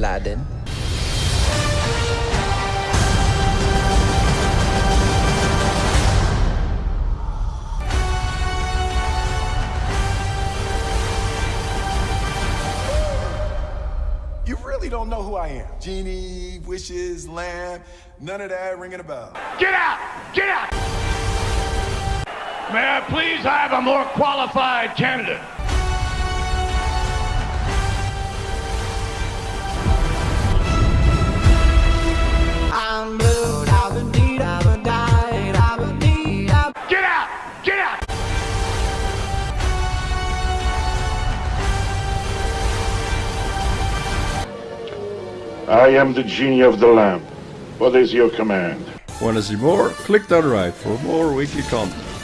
Aladdin. You really don't know who I am. Genie, wishes, lamb, none of that ringing a bell. Get out! Get out! May I please have a more qualified candidate? I am the genie of the lamp. What is your command? Want to see more? Click down right for more weekly content.